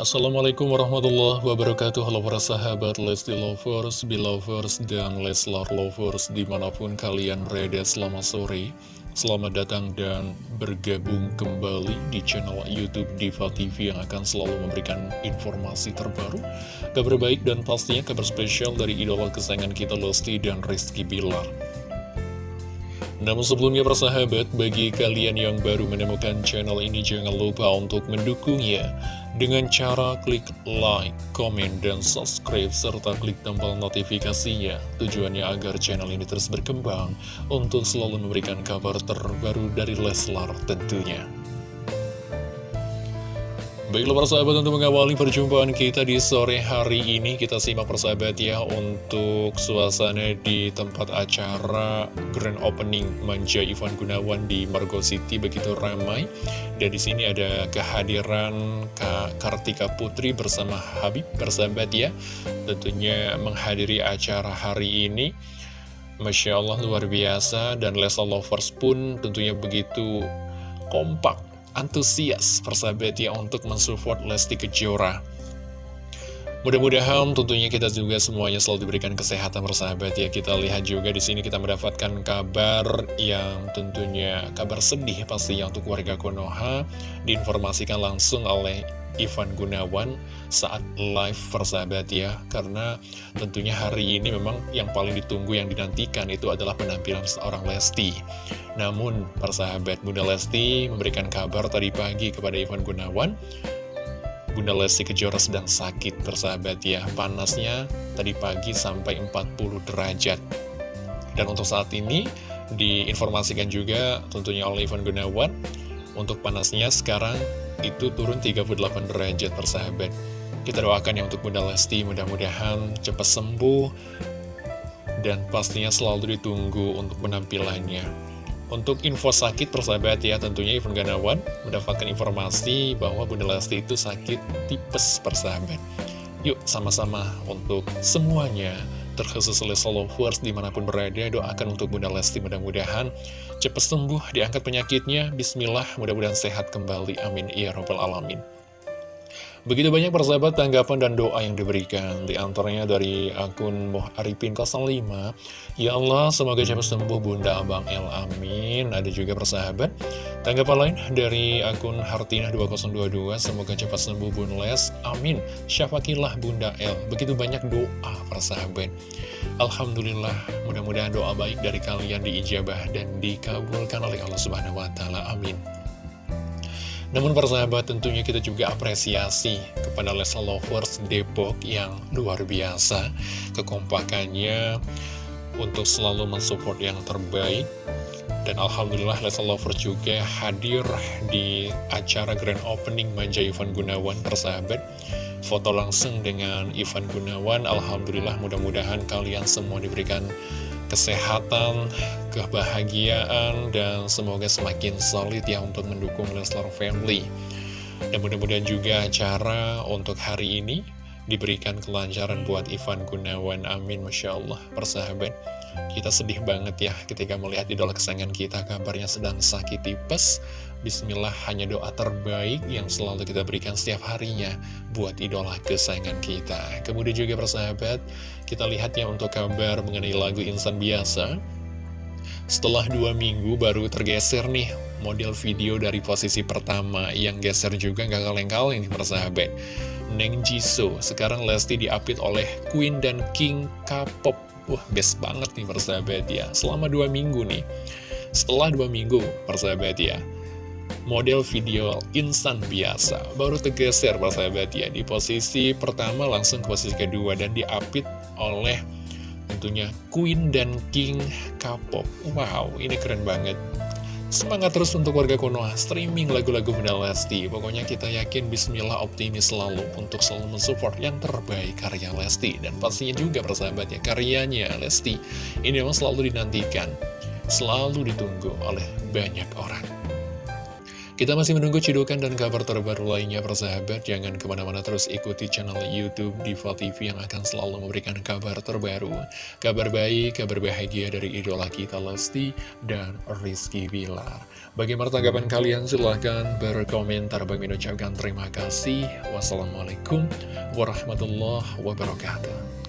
Assalamualaikum warahmatullahi wabarakatuh. Halo para sahabat Lesti Lovers, Belovers, dan Leslar Lovers Di mana pun kalian berada selamat sore. Selamat datang dan bergabung kembali di channel Youtube Diva TV Yang akan selalu memberikan informasi terbaru Kabar baik dan pastinya kabar spesial dari idola kesayangan kita Lesti dan Rizky Bilar. Namun sebelumnya persahabat, bagi kalian yang baru menemukan channel ini jangan lupa untuk mendukungnya dengan cara klik like, komen, dan subscribe serta klik tombol notifikasinya. Tujuannya agar channel ini terus berkembang untuk selalu memberikan kabar terbaru dari Leslar tentunya. Baiklah persahabat untuk mengawali perjumpaan kita di sore hari ini Kita simak persahabat ya untuk suasana di tempat acara Grand Opening Manja Ivan Gunawan di Margo City. Begitu ramai Dan di sini ada kehadiran Kak Kartika Putri bersama Habib persahabat ya Tentunya menghadiri acara hari ini. Masya Allah luar biasa dan Lesa Lovers pun tentunya begitu kompak antusias persahabat ya untuk mensupport Lesti Kejora. Mudah-mudahan tentunya kita juga semuanya selalu diberikan kesehatan persahabat ya. Kita lihat juga di sini kita mendapatkan kabar yang tentunya kabar sedih pastinya untuk warga Konoha diinformasikan langsung oleh Ivan Gunawan saat live persahabat ya. Karena tentunya hari ini memang yang paling ditunggu yang dinantikan itu adalah penampilan seorang Lesti. Namun persahabat Bunda Lesti memberikan kabar tadi pagi kepada Ivan Gunawan Bunda Lesti Kejora sedang sakit persahabat ya. Panasnya tadi pagi sampai 40 derajat. Dan untuk saat ini diinformasikan juga tentunya oleh Ivan Gunawan Untuk panasnya sekarang itu turun 38 derajat persahabat kita doakan ya untuk Bunda Lesti mudah-mudahan cepat sembuh dan pastinya selalu ditunggu untuk penampilannya. Untuk info sakit persahabat ya tentunya Ivan Ganawan mendapatkan informasi bahwa Bunda Lesti itu sakit tipes persahabat yuk sama-sama untuk semuanya terkhusus Leslie Lovers di mana pun berada doakan untuk Bunda Lesti mudah-mudahan cepat sembuh diangkat penyakitnya. Bismillah mudah-mudahan sehat kembali. Amin. Ya robbal alamin Begitu banyak persahabat tanggapan dan doa yang diberikan. Di antaranya dari akun Moh Arifin 05 Ya Allah semoga cepat sembuh Bunda Abang El Amin. Ada juga persahabat Tanggapan lain dari akun Hartina 2022 Semoga cepat sembuh Bun Les. Amin. Syafakilah Bunda El. Begitu banyak doa persahabat. Alhamdulillah mudah-mudahan doa baik dari kalian diijabah dan dikabulkan oleh Allah Subhanahu Wa Taala. Amin namun persahabat tentunya kita juga apresiasi kepada Lesa Lovers Depok yang luar biasa. Kekompakannya untuk selalu mensupport yang terbaik. Dan Alhamdulillah Lesa Lovers juga hadir di acara Grand Opening Manja Ivan Gunawan persahabat Foto langsung dengan Ivan Gunawan Alhamdulillah mudah-mudahan kalian semua diberikan kesehatan, kebahagiaan, dan semoga semakin solid ya untuk mendukung Leslar Family. Dan mudah-mudahan juga acara untuk hari ini diberikan kelancaran buat Ivan Gunawan. Amin, Masya Allah, persahabat. Kita sedih banget ya ketika melihat idola kesayangan kita kabarnya sedang sakit tipes. Bismillah hanya doa terbaik yang selalu kita berikan setiap harinya buat idola kesayangan kita. Kemudian juga persahabat, kita lihat ya untuk kabar mengenai lagu Insan Biasa. Setelah dua minggu baru tergeser nih model video dari posisi pertama yang geser juga gak kaleng-kaleng persahabat. Neng Jisoo, sekarang Lesti diapit oleh Queen dan King K-pop. Wah, best banget nih persahabat ya. Selama dua minggu nih. Setelah dua minggu persahabat ya model video instan biasa baru tergeser persahabat ya di posisi pertama langsung ke posisi kedua dan diapit oleh tentunya Queen dan King K-pop wow ini keren banget Semangat terus untuk warga Konoha streaming lagu-lagu Bunda Lesti. Pokoknya kita yakin bismillah optimis selalu untuk selalu mensupport yang terbaik karya Lesti. Dan pastinya juga persahabat ya, karyanya Lesti ini memang selalu dinantikan, selalu ditunggu oleh banyak orang. Kita masih menunggu cidukan dan kabar terbaru lainnya persahabat. Jangan ke mana-mana terus ikuti channel Youtube Diva TV yang akan selalu memberikan kabar terbaru. Kabar baik, kabar bahagia dari idola kita Lesti dan Rizky Bilar. Bagaimana tanggapan kalian? Silahkan berkomentar. Bagi mengucapkan terima kasih. Wassalamualaikum warahmatullahi wabarakatuh